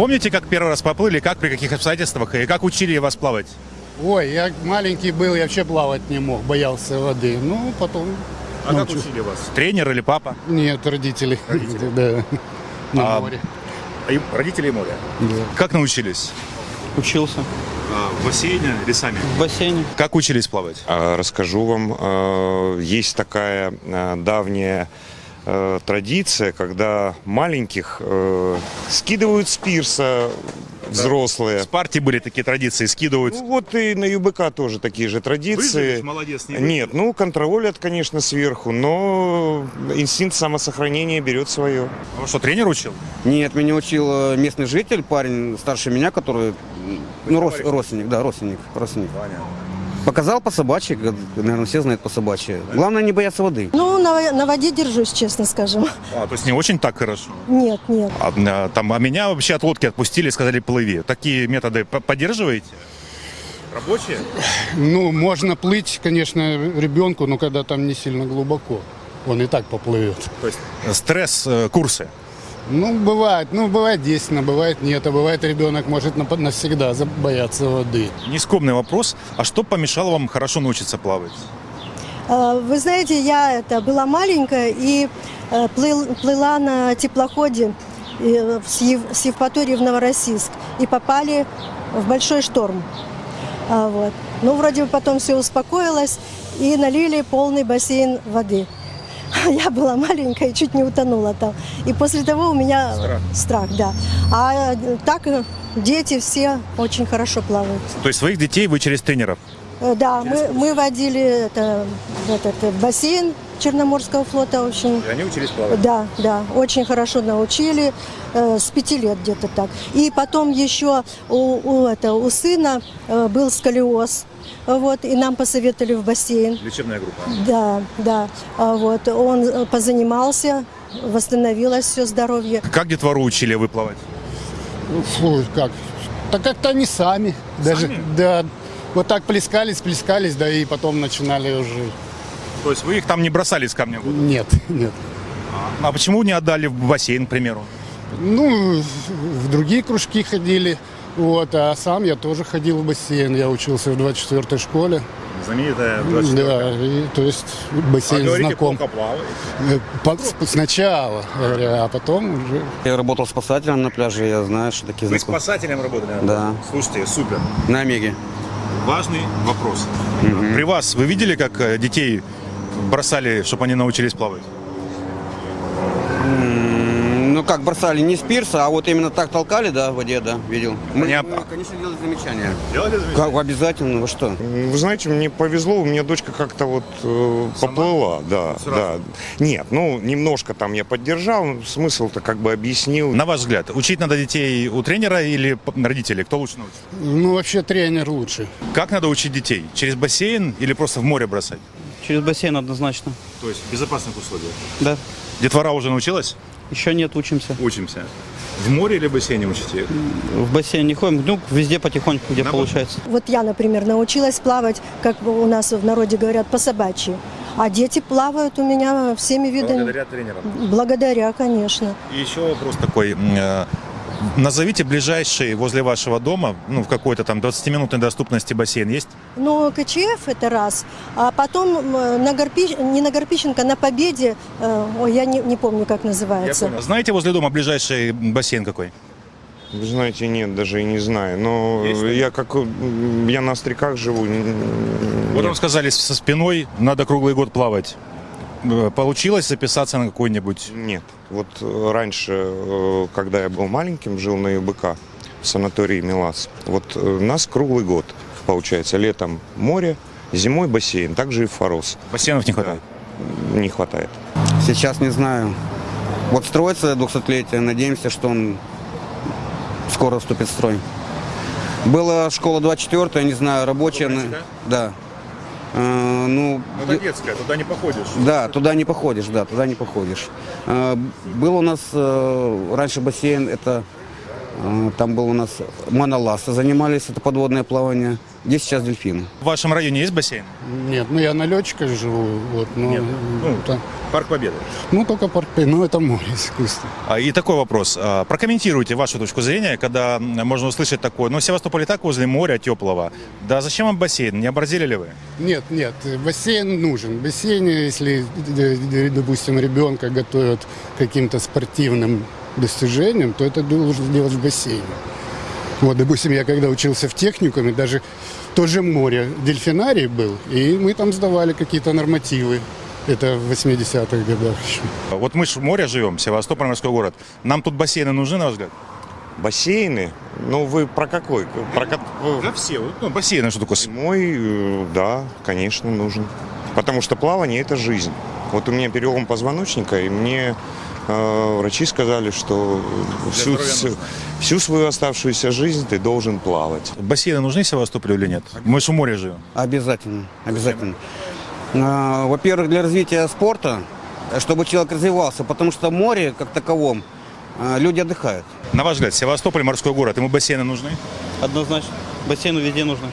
помните, как первый раз поплыли, как, при каких обстоятельствах, и как учили вас плавать? Ой, я маленький был, я вообще плавать не мог, боялся воды. Ну, потом А как научу- учили вас? Тренер или папа? Нет, родители. Да. На А, море. Родители и море. Да. Как научились? Учился в бассейне или сами? в бассейне. Как учились плавать? А, Расскажу вам, э, есть такая давняя э, традиция, когда маленьких э, скидывают с пирса взрослые. С партии были такие традиции, скидывают. Ну, вот и на ЮБК тоже такие же традиции. Выживешь, молодец, не Нет, ну контролят, конечно, сверху, но инстинкт самосохранения берет свое. А что, тренер учил? Нет, меня учил э, местный житель, парень старше меня, который, ну, рос- родственник, да, родственник, родственник. Показал по собачьи, наверное, все знают по собачьи. Главное не бояться воды. Ну, на, на воде держусь, честно скажем. А, то есть не очень так хорошо. Нет, нет. А, а, там, а меня вообще от лодки отпустили, сказали плыви. Такие методы по- поддерживаете? Рабочие? Ну, можно плыть, конечно, ребенку, но когда там не сильно глубоко. Он и так поплывет. То есть стресс, э, курсы. Ну, бывает, ну, бывает действительно, бывает нет, а бывает ребенок может навсегда бояться воды. Нескромный вопрос. А что помешало вам хорошо научиться плавать? Э, Вы знаете, я это была маленькая и э, плыл- плыла на теплоходе э, с Ев- с Евпатории в Новороссийск и попали в большой шторм. А, Вот. Ну, вроде бы потом все успокоилось и налили полный бассейн воды. Я была маленькая и чуть не утонула там. И после того у меня страх, да. А э, так э, дети все очень хорошо плавают. То есть своих детей вы через тренеров? Э, Да, мы, мы водили это, этот бассейн Черноморского флота очень. они учились плавать? Да, да, очень хорошо научили, э, с пяти лет где-то так. И потом еще у, у, это, у сына э, был сколиоз, вот, и нам посоветовали в бассейн. Лечебная группа. Да, да, А вот, он э, позанимался, восстановилось все здоровье. Как детвору учили вы плавать? Ну, Фу, как? Так как-то они сами. Даже, да, вот так плескались, плескались, да и потом начинали уже. То есть вы их там не бросали с камня? Нет, нет. А почему не отдали в бассейн, к примеру? Ну, в другие кружки ходили. Вот, а сам я тоже ходил в бассейн. Я учился в 24-й школе. Знаменитая Да, и, то есть бассейн знаком. плавает. Э, по- Сначала, говоря, а потом уже Я работал спасателем на пляже, я знаю, что такие Вы знакомые. спасателем работали? Да. Слушайте, супер. На Омеге. Важный вопрос. При вас вы видели, как э, детей бросали, чтобы они научились плавать? Как, бросали не с пирса, а вот именно так толкали, да, в воде, да, видел. Мы, Они- мы, конечно, делали замечания. Делали Как, обязательно, вы что? Вы знаете, мне повезло, у меня дочка как-то вот э, поплыла, да, да. Нет, ну немножко там я поддержал, смысл-то как бы объяснил. На ваш взгляд, учить надо детей у тренера или родителей? Кто лучше научит? Ну, вообще тренер лучше. Как надо учить детей? Через бассейн или просто в море бросать? Через бассейн однозначно. То есть в безопасных условиях. Да. Детвора уже научилась? Еще нет, учимся. Учимся. В море или в бассейне учите? В бассейн не ходим, ну, везде потихоньку, где На получается. Вот я, например, научилась плавать, как у нас в народе говорят, по собачьи. А дети плавают у меня всеми видами. тренерам. Благодаря, конечно. И еще вопрос такой. Назовите ближайший возле вашего дома, ну, в какой-то там 20-минутной доступности бассейн есть? Ну, КЧФ это раз. А потом на Горпи... не на Горпищенко, на Победе, э, ой, я не, не помню, как называется. Знаете возле дома ближайший бассейн какой? Вы знаете, нет, даже и не знаю. Но Есть я как я на остряках живу. Вот нет. вам сказали, со спиной надо круглый год плавать. Э, Получилось записаться на какой-нибудь? Нет. Вот э, раньше, э, когда я был маленьким, жил на ЮБК в санатории Милас. Вот нас круглый год, получается, летом море, зимой бассейн, также и Форос. Бассейнов не хватает. Не хватает. Сейчас не знаю. Вот строится 200-летие, надеемся, что он скоро вступит в строй. Была школа 24 не знаю, рабочая. Да. Э, ну, д- детская, туда не походишь. да, туда не походишь, да, туда не походишь. Э, Был у нас э, раньше бассейн, это Там был у нас моноласты занимались, это подводное плавание. Где сейчас дельфины? В вашем районе есть бассейн? Нет, ну я на летчика живу, вот, но, Нет, ну, та- Парк Победы. ну только парк, ну это море искусства. А, И такой вопрос. А, Прокомментируйте вашу точку зрения, когда можно услышать такое. Ну, Севастополь и так возле моря теплого. Да зачем вам бассейн? Не оборзели ли вы? Нет, нет, бассейн нужен. Бассейн, если, допустим, ребенка готовят к каким-то спортивным достижениям, то это должен делать в бассейне. Вот, допустим, я когда учился в техникуме, даже в то же море дельфинарий был, и мы там сдавали какие-то нормативы. Это в 80-х годах еще. Вот мы же в море живем, Севастополь, морской город. Нам тут бассейны нужны, на ваш взгляд? Бассейны? Ну, вы про какой? Про Да все. Ну, бассейны что такое? Мой, э, да, конечно, нужен. Потому что плавание – это жизнь. Вот у меня перелом позвоночника, и мне врачи сказали, что всю, всю, всю свою оставшуюся жизнь ты должен плавать. Бассейны нужны Севастополю или нет? Мы же в море живем. Обязательно, обязательно. А, Во-первых, для развития спорта, чтобы человек развивался, потому что море, как таковом, а, люди отдыхают. На ваш взгляд, Севастополь, морской город, ему бассейны нужны? Однозначно. Бассейну везде нужно.